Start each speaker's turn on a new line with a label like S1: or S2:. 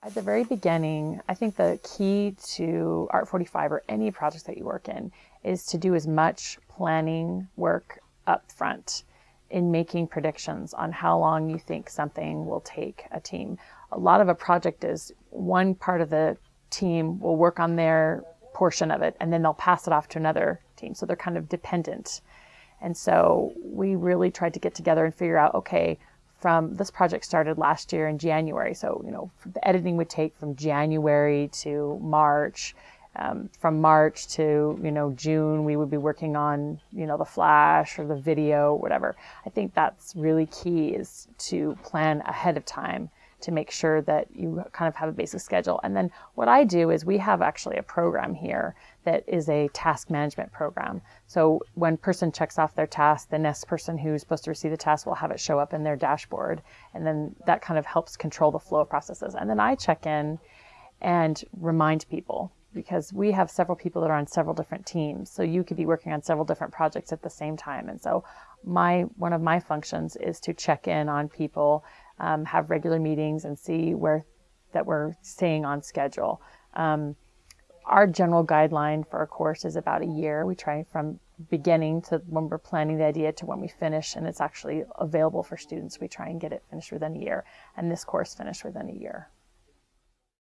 S1: At the very beginning, I think the key to Art 45 or any project that you work in is to do as much planning work up front in making predictions on how long you think something will take a team. A lot of a project is one part of the team will work on their portion of it and then they'll pass it off to another team. So they're kind of dependent. And so we really tried to get together and figure out, okay, from this project started last year in January. So, you know, the editing would take from January to March. Um, from March to, you know, June, we would be working on, you know, the flash or the video, whatever. I think that's really key is to plan ahead of time to make sure that you kind of have a basic schedule. And then what I do is we have actually a program here that is a task management program. So when person checks off their task, the next person who's supposed to receive the task will have it show up in their dashboard. And then that kind of helps control the flow of processes. And then I check in and remind people because we have several people that are on several different teams. So you could be working on several different projects at the same time. And so my one of my functions is to check in on people um, have regular meetings and see where that we're staying on schedule. Um, our general guideline for a course is about a year. We try from beginning to when we're planning the idea to when we finish and it's actually available for students. We try and get it finished within a year and this course finished within a year.